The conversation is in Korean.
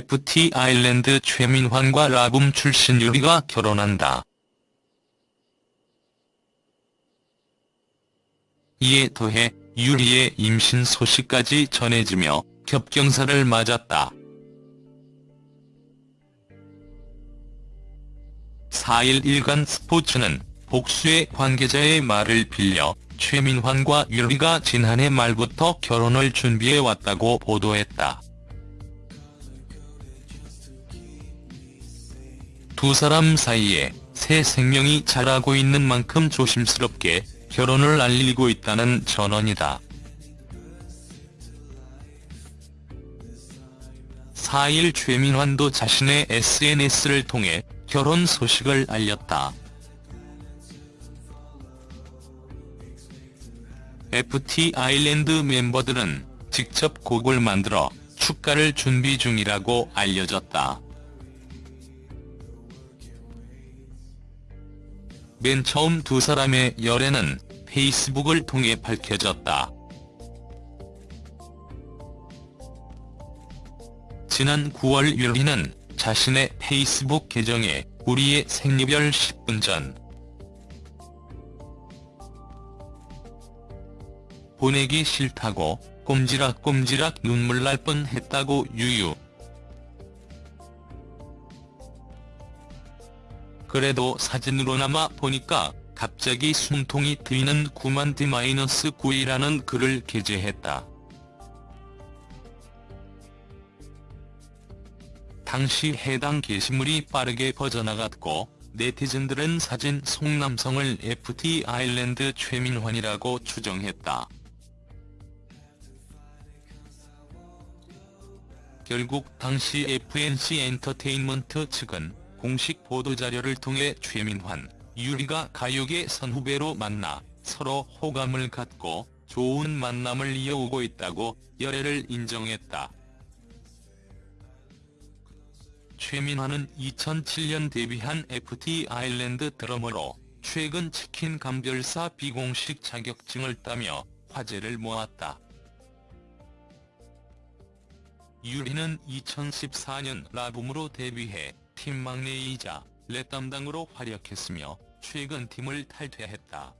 FT 아일랜드 최민환과 라붐 출신 유리가 결혼한다. 이에 더해 유리의 임신 소식까지 전해지며 겹경사를 맞았다. 4일 일간 스포츠는 복수의 관계자의 말을 빌려 최민환과 유리가 지난해 말부터 결혼을 준비해왔다고 보도했다. 두 사람 사이에 새 생명이 자라고 있는 만큼 조심스럽게 결혼을 알리고 있다는 전언이다. 4일 최민환도 자신의 SNS를 통해 결혼 소식을 알렸다. FT 아일랜드 멤버들은 직접 곡을 만들어 축가를 준비 중이라고 알려졌다. 맨 처음 두 사람의 열애는 페이스북을 통해 밝혀졌다. 지난 9월 유리는 자신의 페이스북 계정에 우리의 생리별 10분 전 보내기 싫다고 꼼지락꼼지락 눈물 날 뻔했다고 유유. 그래도 사진으로나마 보니까 갑자기 숨통이 트이는 9만 D-9이라는 글을 게재했다. 당시 해당 게시물이 빠르게 퍼져나갔고 네티즌들은 사진 속 남성을 FT 아일랜드 최민환이라고 추정했다. 결국 당시 FNC 엔터테인먼트 측은 공식 보도자료를 통해 최민환, 유리가 가요계 선후배로 만나 서로 호감을 갖고 좋은 만남을 이어오고 있다고 열애를 인정했다. 최민환은 2007년 데뷔한 FT 아일랜드 드러머로 최근 치킨 감별사 비공식 자격증을 따며 화제를 모았다. 유리는 2014년 라붐으로 데뷔해 팀 막내이자 랩 담당으로 활약했으며 최근 팀을 탈퇴했다.